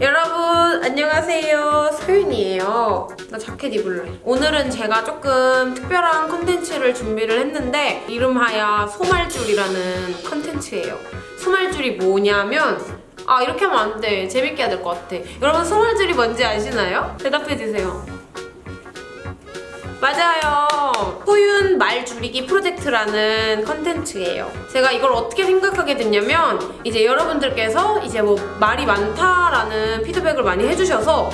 여러분 안녕하세요. 소윤이에요. 나 자켓 입을래. 오늘은 제가 조금 특별한 컨텐츠를 준비를 했는데 이름하여 소말줄이라는 컨텐츠예요. 소말줄이 뭐냐면 아 이렇게 하면 안돼. 재밌게 해야 될 것 같아. 여러분 소말줄이 뭔지 아시나요? 대답해주세요 맞아요. 소윤 말 줄이기 프로젝트라는 컨텐츠예요. 제가 이걸 어떻게 생각하게 됐냐면 이제 여러분들께서 이제 뭐 말이 많다라는 피드백을 많이 해주셔서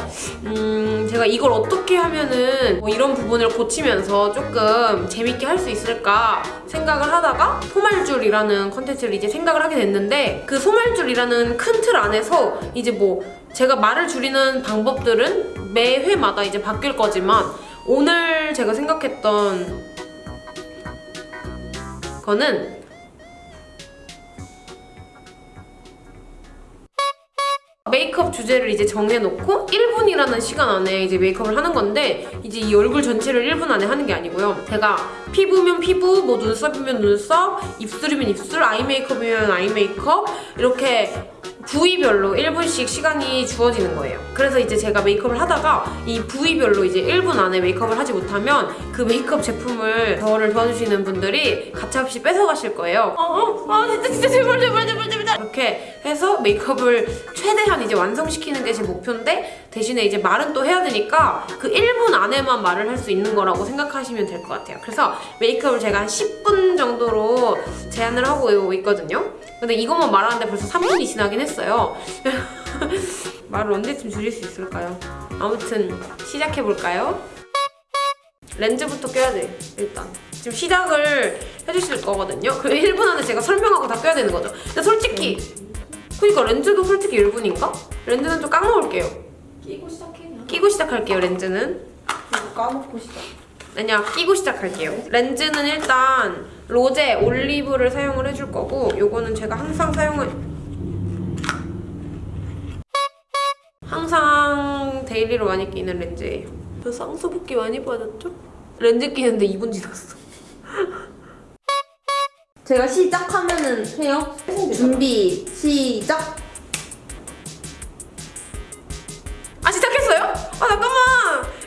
음 제가 이걸 어떻게 하면은 뭐 이런 부분을 고치면서 조금 재밌게 할 수 있을까 생각을 하다가 소말줄이라는 컨텐츠를 이제 생각을 하게 됐는데 그 소말줄이라는 큰 틀 안에서 이제 뭐 제가 말을 줄이는 방법들은 매 회마다 이제 바뀔 거지만 오늘 제가 생각했던 거는 메이크업 주제를 이제 정해놓고 1분이라는 시간 안에 이제 메이크업을 하는 건데 이제 이 얼굴 전체를 1분 안에 하는 게 아니고요. 제가 피부면 피부, 뭐 눈썹이면 눈썹, 입술이면 입술, 아이 메이크업이면 아이 메이크업 이렇게 부위별로 1분씩 시간이 주어지는 거예요. 그래서 이제 제가 메이크업을 하다가 이 부위별로 이제 1분 안에 메이크업을 하지 못하면 그 메이크업 제품을 저를 도와주시는 분들이 가차없이 뺏어가실 거예요. 어, 어, 아 진짜 진짜 제발 제발 제발 제발 이렇게 해서 메이크업을 최대한 이제 완성시키는 게 제 목표인데 대신에 이제 말은 또 해야 되니까 그 1분 안에만 말을 할 수 있는 거라고 생각하시면 될 것 같아요. 그래서 메이크업을 제가 한 10분 정도로 제한을 하고 있거든요. 근데 이것만 말하는데 벌써 3분이 지나긴 했어요. 말을 언제쯤 줄일 수 있을까요? 아무튼 시작해볼까요? 렌즈부터 껴야 돼, 일단. 지금 시작을 해주실 거거든요. 그 1분 안에 제가 설명하고 다 껴야 되는 거죠. 근데 솔직히 그니까 렌즈도 솔직히 1분인가? 렌즈는 좀 깎아놓을게요. 끼고 시작해 그냥 끼고 시작할게요, 렌즈는. 까먹고 시작 아니야, 끼고 시작할게요. 렌즈는 일단 로제 올리브를 사용을 해줄 거고 요거는 제가 항상 사용을 daily로 많이 끼는 렌즈예요. 저 쌍수붓기 많이 빠졌죠? 렌즈 끼는데 2분 지났어. 제가 시작하면은 해요 준비 시작 아 시작했어요? 아 잠깐만!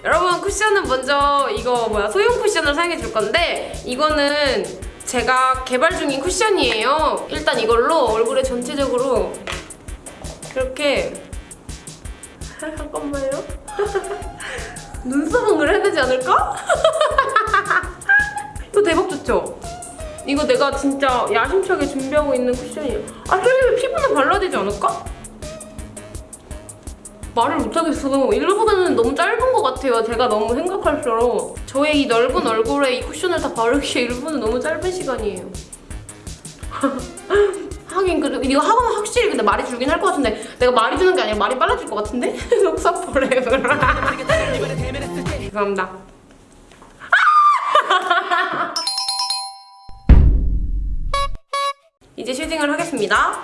여러분 쿠션은 먼저 이거 뭐야 소형 쿠션을 사용해 줄 건데 이거는 제가 개발 중인 쿠션이에요. 일단 이걸로 얼굴에 전체적으로 이렇게 잠깐만요. 눈썹은 그래야 되지 않을까? 이거 대박 좋죠? 이거 내가 진짜 야심차게 준비하고 있는 쿠션이에요. 아, 그래 피부는 발라야 되지 않을까? 말을 못하겠어. 일분은 너무 짧은 것 같아요. 제가 너무 생각할수록. 저의 이 넓은 얼굴에 이 쿠션을 다 바르기에 1분은 너무 짧은 시간이에요. 하긴 그 이거 하고는 확실히 근데 말이 줄긴 할 것 같은데 내가 말이 주는 게 아니라 말이 빨라질 것 같은데? 속삭 forever 죄송합니다. 이제 shading을 하겠습니다.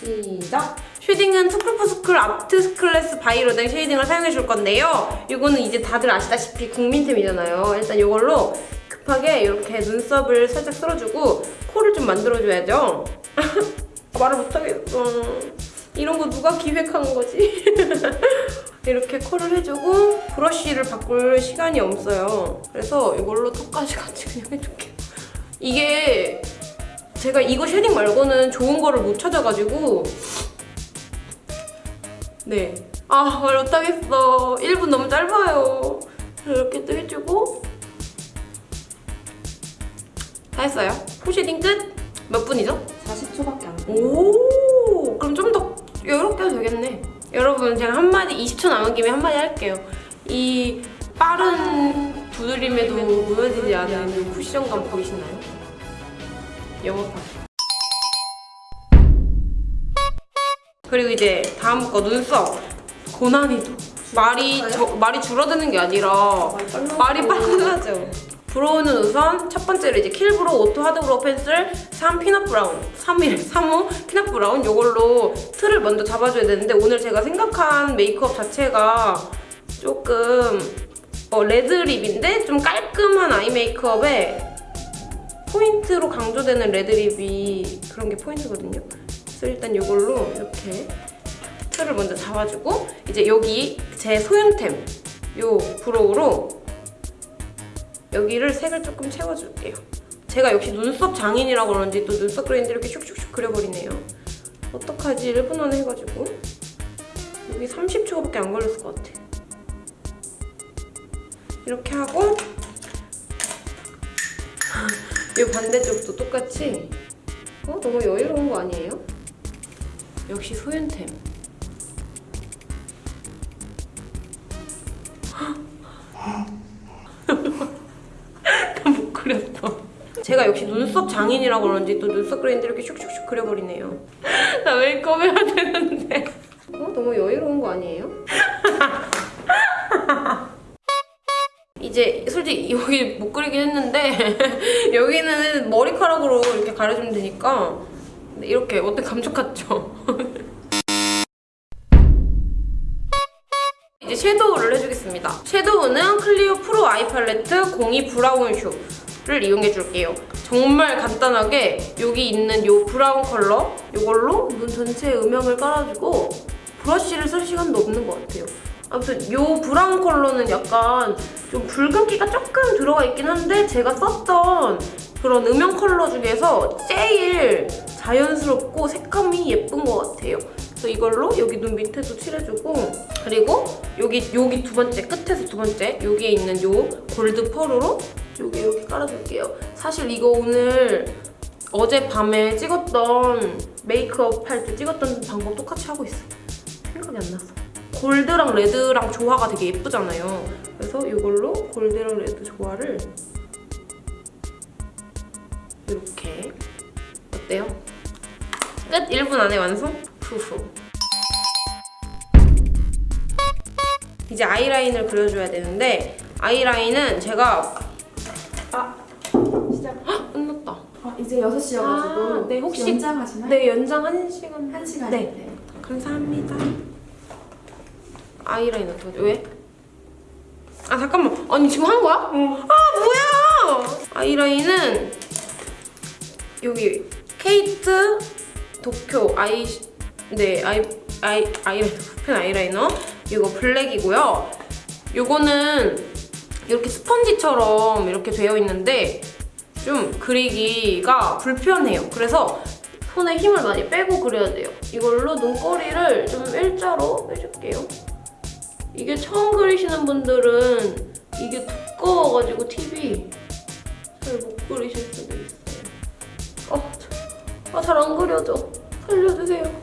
시작 쉐딩은 투쿨포스쿨 아트 클래스 바이로덴 쉐이딩을 사용해 줄 건데요. 이거는 이제 다들 아시다시피 국민템이잖아요. 일단 이걸로 급하게 이렇게 눈썹을 살짝 쓸어주고 코를 좀 만들어줘야죠. 말을 못하겠어. 이런 거 누가 기획한 거지? 이렇게 컬을 해주고 브러쉬를 바꿀 시간이 없어요. 그래서 이걸로 턱까지 같이 그냥 해줄게요. 이게 제가 이거 shading 말고는 좋은 거를 못 찾아가지고 네. 아, 말 못하겠어. 1분 너무 짧아요. 이렇게 또 해주고 다 했어요. 푸쉐딩 끝? 몇 분이죠? 40초밖에 안 돼. 오, 그럼 좀더 해도 되겠네. 여러분, 제가 한마디, 20초 남은 김에 한마디 할게요. 이 빠른 두드림에도 무너지지 않는 쿠션감 보이시나요? 영업하 그리고 이제 다음 거 눈썹. 고난이도. 말이, 저, 말이 줄어드는 게 아니라 말이 빨라져. brow는 우선 첫 번째로 이제 Kill Brow auto hard brow pencil 3 peanut brown 3일 3호 peanut brown 이걸로 틀을 먼저 잡아줘야 되는데 오늘 제가 생각한 메이크업 자체가 조금 어, red lip인데 좀 깔끔한 eye 메이크업에 포인트로 강조되는 red lip이 그런 게 포인트거든요. 그래서 일단 이걸로 이렇게 틀을 먼저 잡아주고 이제 여기 제 소윤템 요 브로우로 여기를 색을 조금 채워줄게요. 제가 역시 눈썹 장인이라 그런지 또 눈썹 그레인데 이렇게 슉슉슉 그려버리네요. 어떡하지? 1분 안에 해가지고 여기 30초밖에 안 걸렸을 것 같아. 이렇게 하고 이 반대쪽도 똑같이 어? 너무 여유로운 거 아니에요? 역시 소윤템 나 못 그렸어 제가 역시 눈썹 장인이라 그런지 또 눈썹 그레인데 이렇게 슉슉슉 그려버리네요 나 메이크업 해야 되는데 어? 너무 여유로운 거 아니에요? 이제 솔직히 여기 못 그리긴 했는데 여기는 머리카락으로 이렇게 가려주면 되니까 근데 이렇게 어때 감쪽 같죠? 이제 섀도우를 해주겠습니다. 섀도우는 Clio pro eye palette 02 brown choux를 이용해 줄게요. 정말 간단하게 여기 있는 이 브라운 컬러 이걸로 눈 전체에 음영을 깔아주고 브러쉬를 쓸 시간도 없는 것 같아요. 아무튼 이 브라운 컬러는 약간 좀 붉은기가 조금 들어가 있긴 한데 제가 썼던 그런 음영 컬러 중에서 제일 자연스럽고 색감이 예쁜 것 같아요. 그래서 이걸로 여기 눈 밑에도 칠해주고 그리고 여기 여기 두 번째 끝에서 두 번째 여기에 있는 요 골드 펄으로 여기 여기 깔아줄게요. 사실 이거 오늘 어젯밤에 찍었던 메이크업 할 때 찍었던 방법 똑같이 하고 있어요. 생각이 안 났어. 골드랑 레드랑 조화가 되게 예쁘잖아요. 그래서 이걸로 골드랑 레드 조화를 이렇게 어때요? 끝! 1분 안에 완성? 후후 이제 아이라인을 그려줘야 되는데 아이라인은 제가 아 시작. 헉! 끝났다 아 이제 6시여가지고 아, 네, 혹시- 연장하시나요? 네 연장 1시간 한 시간. 네. 감사합니다. 아이라인 어떻게? 왜? 아 잠깐만. 아니 지금 한 거야? 아 뭐야? 아이라인은 여기 케이트 도쿄 아이 네 아이 아이 아이라이너 펜 아이라이너 이거 블랙이고요. 요거는 이렇게 스펀지처럼 이렇게 되어 있는데 좀 그리기가 불편해요. 그래서 손에 힘을 많이 빼고 그려야 돼요. 이걸로 눈꼬리를 좀 일자로 해줄게요. 이게 처음 그리시는 분들은 이게 두꺼워가지고 팁이 잘 못 그리실 수도 있어요. 어, 아, 잘 안 그려져. 살려주세요.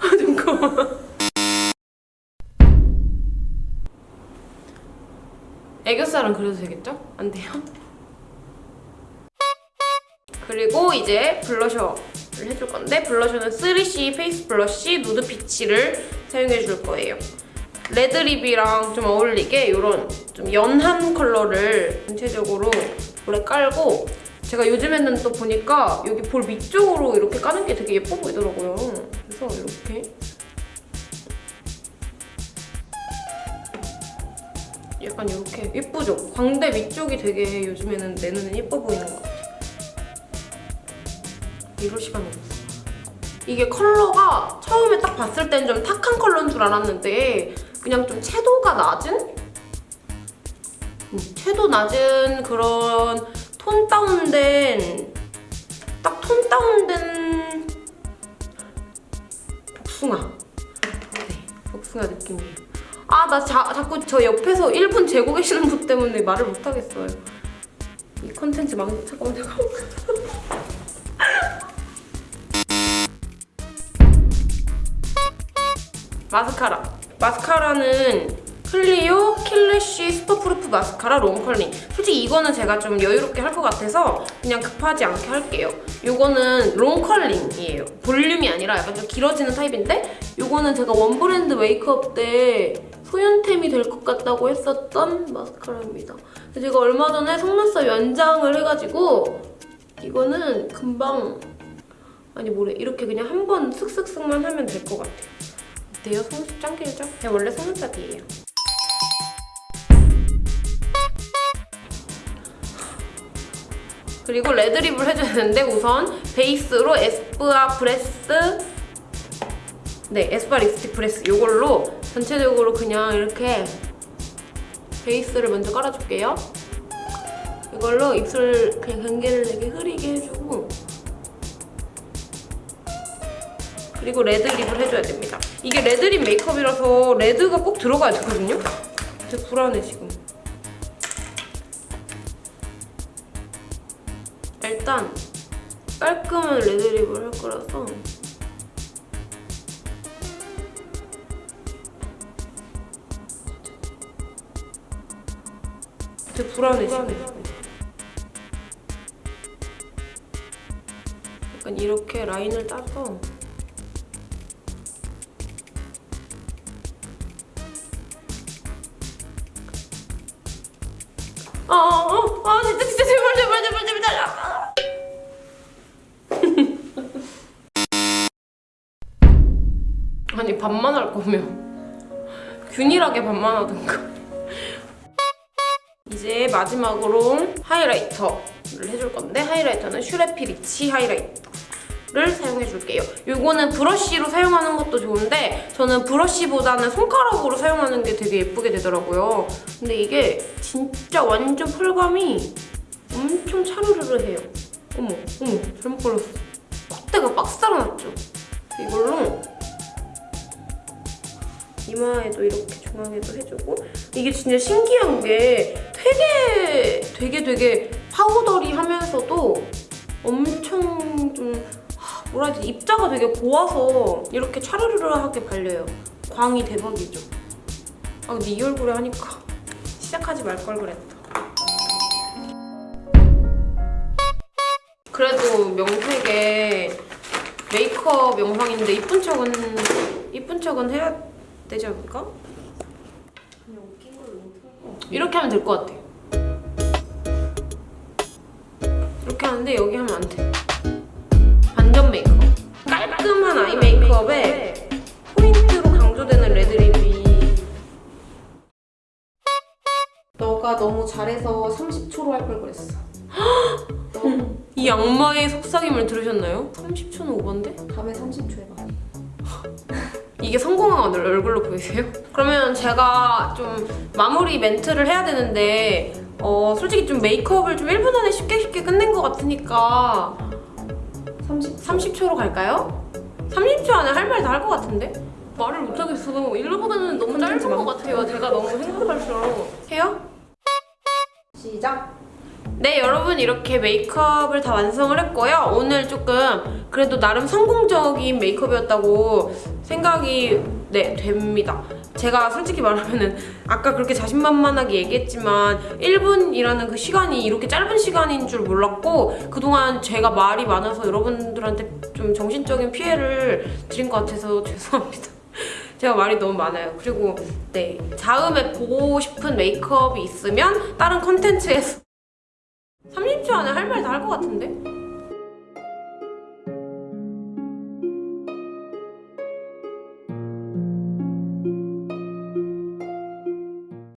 아, 잠깐만. 애교살은 그려도 되겠죠? 안 돼요? 그리고 이제 블러셔를 해줄 건데 블러셔는 3C 페이스 블러쉬 누드 피치를 사용해 줄 거예요. 레드립이랑 좀 어울리게 이런 좀 연한 컬러를 전체적으로 볼에 깔고 제가 요즘에는 또 보니까 여기 볼 밑쪽으로 이렇게 까는 게 되게 예뻐 보이더라고요. 그래서 이렇게 약간 이렇게 예쁘죠? 광대 밑쪽이 되게 요즘에는 내 눈에 예뻐 보이는 것 같아요. 이럴 시간이 없어. 이게 컬러가 처음에 딱 봤을 땐 좀 탁한 컬러인 줄 알았는데 그냥 좀 채도가 낮은? 음, 채도 낮은 그런 톤 다운된 딱 톤 다운된 복숭아 네, 복숭아 느낌이에요. 아, 나 자, 자꾸 저 옆에서 1분 재고 계시는 분 때문에 말을 못 하겠어요. 이 컨텐츠 망, 잠깐만, 잠깐만. 마스카라. 마스카라는 Clio Kill Lash superproof mascara long curling. 솔직히 이거는 제가 좀 여유롭게 할 것 같아서 그냥 급하지 않게 할게요. 이거는 long curling이에요. 볼륨이 아니라 약간 좀 길어지는 타입인데 이거는 제가 one brand 메이크업 때 소윤템이 될 것 같다고 했었던 마스카라입니다. 제가 얼마 전에 속눈썹 연장을 해가지고 이거는 금방 아니 뭐래 이렇게 그냥 한 번 슥슥슥만 하면 될 것 같아요. 어때요? 속눈썹 짱 길죠? 제가 원래 속눈썹이에요. 그리고 red lip을 해줘야 되는데 우선 베이스로 에스쁘아 브레스 네 에스쁘아 립스틱 브레스 이걸로 전체적으로 그냥 이렇게 베이스를 먼저 깔아줄게요. 이걸로 입술 그냥 경계를 되게 흐리게 해주고 그리고 레드립을 해줘야 됩니다. 이게 레드립 메이크업이라서 레드가 꼭 들어가야 되거든요. 되게 불안해 지금. 일단 깔끔한 레드립을 할 거라서 되게 불안해 지금. 약간 이렇게 라인을 따서 아, 아, 아, 아, 진짜, 진짜, 제발, 제발, 제발, 제발, 아. 아니, 반만 할 거면 균일하게 반만 하든가. 이제 마지막으로 하이라이터를 해줄 건데 하이라이터는 슈레피 리치 하이라이터를 사용해 줄게요. 요거는 브러쉬로 사용하는 것도 좋은데 저는 브러쉬보다는 손가락으로 사용하는 게 되게 예쁘게 되더라고요. 근데 이게 진짜 완전 펄감이 엄청 차르르르해요. 어머, 어머, 잘못 걸렸어. 콧대가 빡 살아났죠? 이걸로 이마에도 이렇게 중앙에도 해주고 이게 진짜 신기한 게 되게 되게 되게 파우더리하면서도 엄청 좀 하, 뭐라 해야 되지? 입자가 되게 고와서 이렇게 차르르르하게 발려요. 광이 대박이죠. 아 근데 이 얼굴에 하니까 시작하지 말 걸 그랬다. 그래도 명색에 메이크업 영상인데 이쁜 척은 이쁜 척은 해야 되지 않을까? 이렇게 하면 될 것 같아. 이렇게 하는데 여기 하면 안 돼. 반전 메이크업. 깔끔한 아이 메이크업에 포인트로 강조되는 레드립이 너가 너무 잘해서 30초로 할 걸 그랬어. 이 악마의 속삭임을 들으셨나요? 30초는 오반데? 다음에 30초 해봐. 이게 성공한 얼굴로 보이세요? 그러면 제가 좀 마무리 멘트를 해야 되는데 어 솔직히 좀 메이크업을 좀 1분 안에 쉽게 쉽게 끝낸 것 같으니까 30. 30초로 갈까요? 30초 안에 할 말 다 할 것 같은데? 말을 못하겠어. 일로보다는 너무 짧은 것 같아요. 제가 너무 행복할수록. 해요? 시작. 네, 여러분 이렇게 메이크업을 다 완성을 했고요. 오늘 조금 그래도 나름 성공적인 메이크업이었다고 생각이 네, 됩니다. 제가 솔직히 말하면은 아까 그렇게 자신만만하게 얘기했지만 1분이라는 그 시간이 이렇게 짧은 시간인 줄 몰랐고 그동안 제가 말이 많아서 여러분들한테 좀 정신적인 피해를 드린 것 같아서 죄송합니다. 제가 말이 너무 많아요. 그리고 네 다음에 보고 싶은 메이크업이 있으면 다른 컨텐츠에서 30초 안에 할 말 다 할 것 같은데?